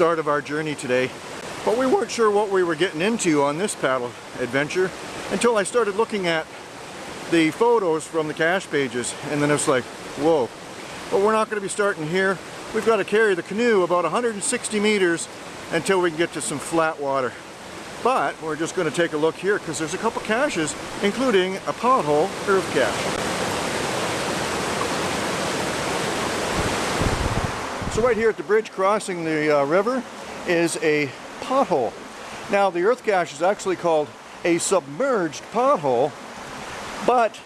start of our journey today. But we weren't sure what we were getting into on this paddle adventure until I started looking at the photos from the cache pages and then it's like, whoa. But we're not going to be starting here. We've got to carry the canoe about 160 meters until we can get to some flat water. But we're just going to take a look here because there's a couple caches, including a pothole earth cache. So right here at the bridge crossing the uh, river is a pothole. Now the earth cache is actually called a submerged pothole, but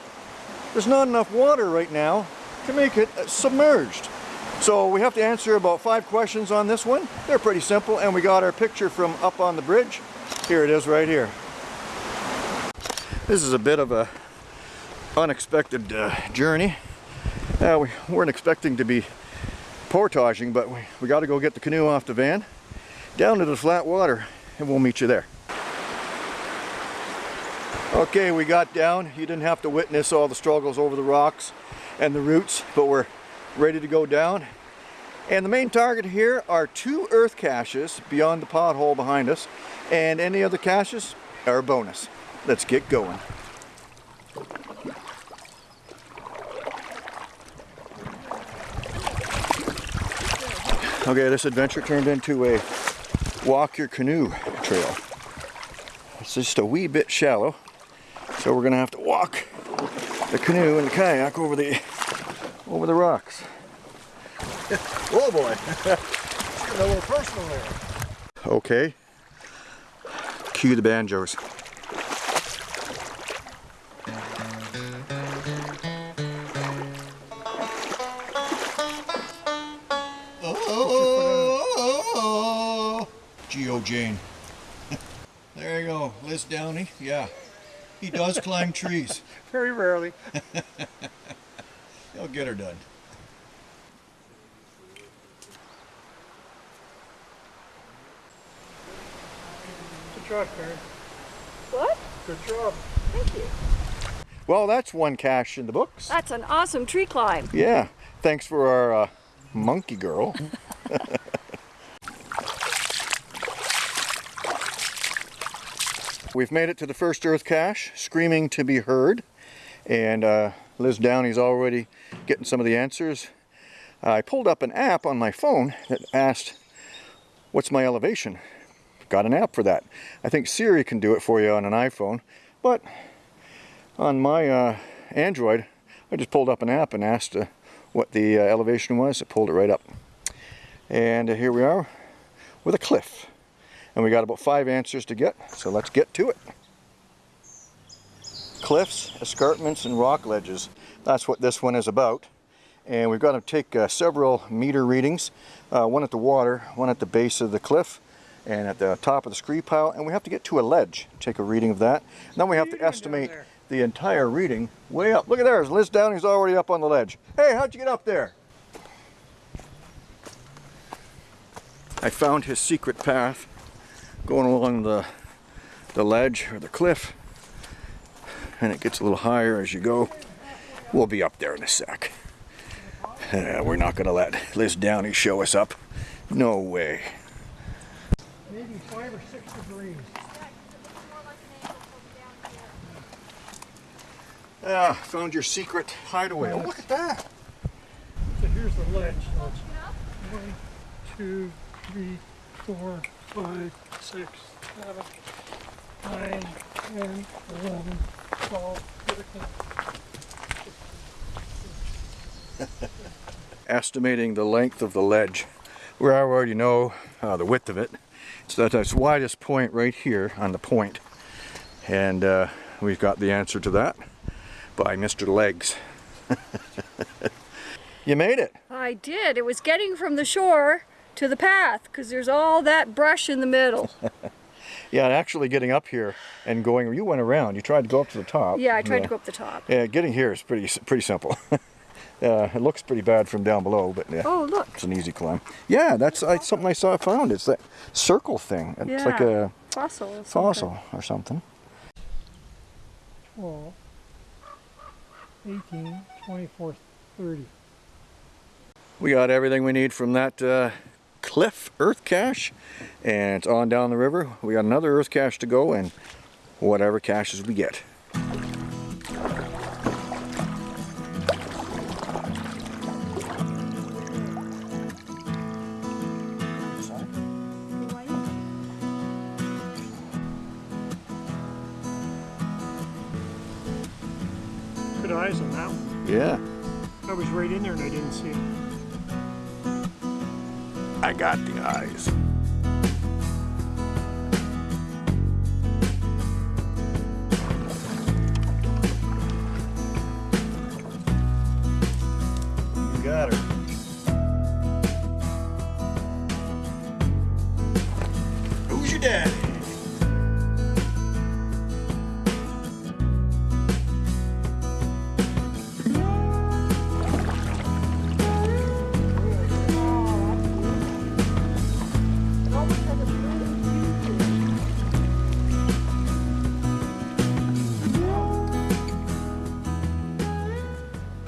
there's not enough water right now to make it submerged. So we have to answer about five questions on this one. They're pretty simple and we got our picture from up on the bridge. Here it is right here. This is a bit of a unexpected uh, journey. Uh, we weren't expecting to be portaging, but we, we got to go get the canoe off the van, down to the flat water, and we'll meet you there. Okay, we got down. You didn't have to witness all the struggles over the rocks and the roots, but we're ready to go down. And the main target here are two earth caches beyond the pothole behind us, and any other caches are a bonus. Let's get going. Okay, this adventure turned into a walk your canoe trail. It's just a wee bit shallow, so we're gonna have to walk the canoe and the kayak over the over the rocks. oh boy, a little personal there. Okay, cue the banjos. Geo Jane. there you go, Liz Downey. Yeah, he does climb trees. Very rarely. He'll get her done. Good job, Karen. What? Good job. Thank you. Well, that's one cache in the books. That's an awesome tree climb. Yeah, thanks for our uh, monkey girl. We've made it to the first earth cache, screaming to be heard. And uh, Liz Downey's already getting some of the answers. I pulled up an app on my phone that asked, what's my elevation? Got an app for that. I think Siri can do it for you on an iPhone, but on my uh, Android, I just pulled up an app and asked uh, what the uh, elevation was. It pulled it right up. And uh, here we are with a cliff. And we got about five answers to get, so let's get to it. Cliffs, escarpments, and rock ledges. That's what this one is about. And we've got to take uh, several meter readings, uh, one at the water, one at the base of the cliff, and at the top of the scree pile, and we have to get to a ledge, take a reading of that. And then we have to estimate the entire reading way up. Look at there, Liz Downey's already up on the ledge. Hey, how'd you get up there? I found his secret path going along the, the ledge or the cliff and it gets a little higher as you go. We'll be up there in a sec. Uh, we're not going to let Liz Downey show us up. No way. Maybe five or six degrees. Ah, found your secret hideaway. Oh, look at that. So here's the ledge. One, two, three, four, five, six, seven, nine, ten, eleven, twelve, thirteen. Estimating the length of the ledge. where I already know uh, the width of it. It's at its widest point right here on the point. And uh, we've got the answer to that by Mr. Legs. you made it. I did. It was getting from the shore to the path because there's all that brush in the middle. Yeah, and actually getting up here and going, you went around, you tried to go up to the top. Yeah, I tried to go up the top. Yeah, getting here is pretty pretty simple. uh, it looks pretty bad from down below, but yeah, Oh, look. it's an easy climb. Yeah, that's uh, something I saw found. It's that circle thing. It's Yeah. like a Fossil. or something. fossil or something. 12, 18, 24, 30. We got everything we need from that uh, Cliff Earth Cache and it's on down the river. We got another Earth Cache to go and whatever caches we get. Good eyes on that one. Yeah, I was right in there and I didn't see it. I got the eyes.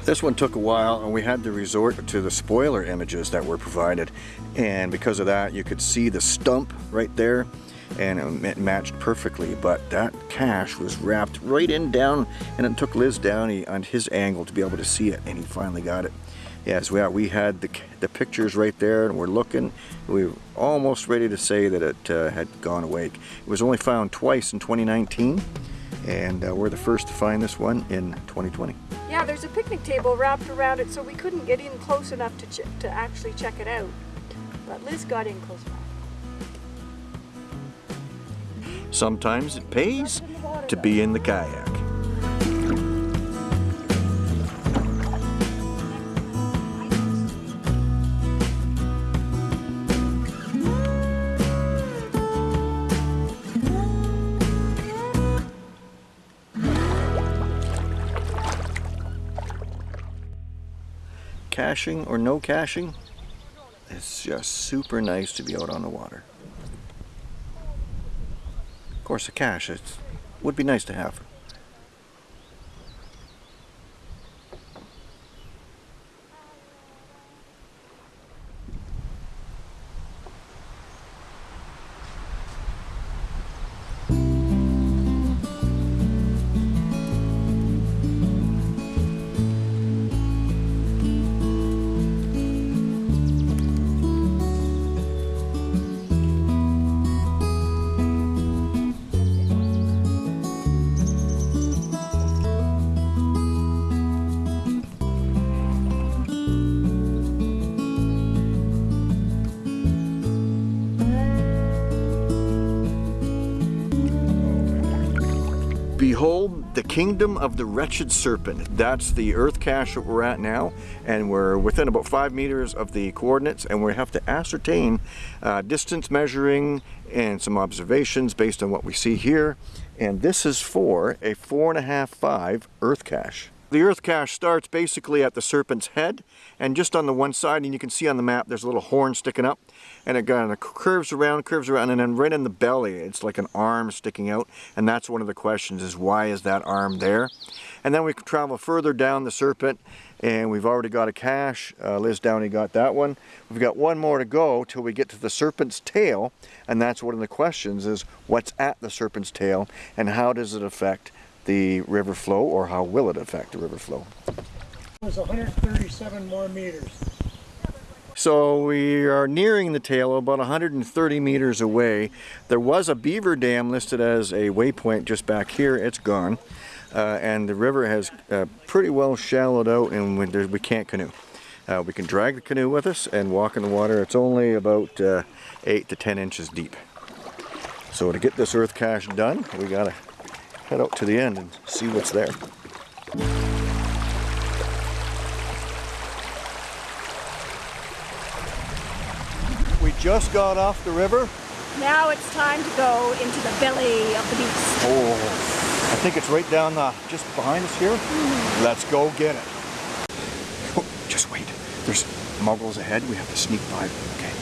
This one took a while and we had to resort to the spoiler images that were provided and because of that you could see the stump right there and it matched perfectly but that cache was wrapped right in down and it took Liz Downey on his angle to be able to see it and he finally got it. Yes, we, we had the, the pictures right there and we're looking. We were almost ready to say that it uh, had gone away. It was only found twice in 2019 and uh, we're the first to find this one in 2020. Yeah, there's a picnic table wrapped around it, so we couldn't get in close enough to ch- to actually check it out. But Liz got in close enough. Sometimes it pays to be in the kayak. Caching or no caching, it's just super nice to be out on the water. Of course, a cache would be nice to have. Behold the kingdom of the wretched serpent. That's the earth cache that we're at now, and we're within about five meters of the coordinates, and we have to ascertain uh, distance measuring and some observations based on what we see here. And this is for a four and a half five earth cache. The earth cache starts basically at the serpent's head and just on the one side and you can see on the map there's a little horn sticking up and it kind of curves around, curves around and then right in the belly it's like an arm sticking out and that's one of the questions is why is that arm there? And then we can travel further down the serpent and we've already got a cache. Uh, Liz Downey got that one. We've got one more to go till we get to the serpent's tail and that's one of the questions is what's at the serpent's tail and how does it affect the river flow or how will it affect the river flow? It was 137 more meters. So we are nearing the tail about 130 meters away. There was a beaver dam listed as a waypoint just back here. It's gone. Uh, and the river has uh, pretty well shallowed out and we, there, we can't canoe. Uh, we can drag the canoe with us and walk in the water. It's only about uh, 8 to 10 inches deep. So to get this earth cache done, we gotta head out to the end and see what's there. We just got off the river. Now it's time to go into the belly of the beast. Oh, I think it's right down the, just behind us here. Mm-hmm. Let's go get it. Oh, just wait. There's muggles ahead. We have to sneak by. Okay.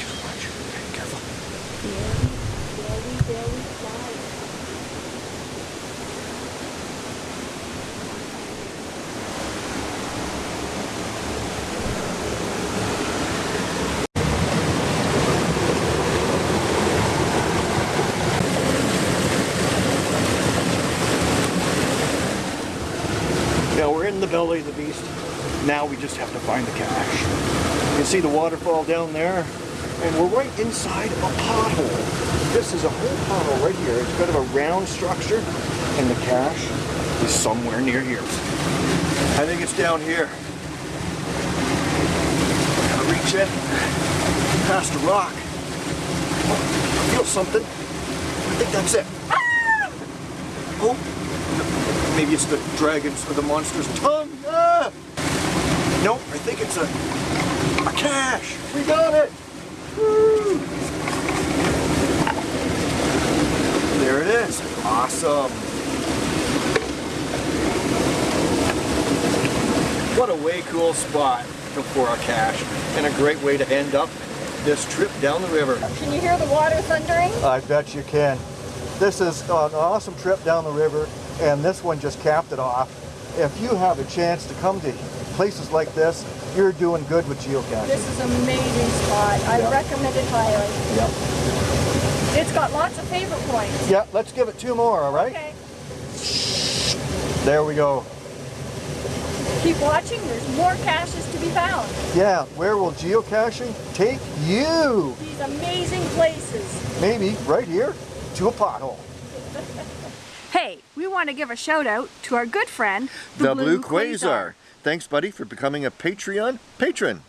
Just watch. Okay, careful. belly of the beast. Now we just have to find the cache. You can see the waterfall down there, and we're right inside a pothole. This is a whole pothole right here. It's kind of a round structure, and the cache is somewhere near here. I think it's down here. Gotta reach it, past a rock. I feel something. I think that's it. Ah! Oh, maybe it's the dragon's or the monster's tongue. Nope, I think it's a, a cache. We got it. Woo! There it is. Awesome. What a way cool spot for a cache and a great way to end up this trip down the river. Can you hear the water thundering? I bet you can. This is an awesome trip down the river and this one just capped it off. If you have a chance to come to places like this, you're doing good with geocaching. This is an amazing spot. I Yeah. recommend it highly. Yep. It's got lots of favorite points. Yeah, let's give it two more, all right? Okay. There we go. Keep watching. There's more caches to be found. Yeah, where will geocaching take you? These amazing places. Maybe right here to a pothole. Hey, we want to give a shout out to our good friend, Thanks, buddy, for becoming a Patreon patron.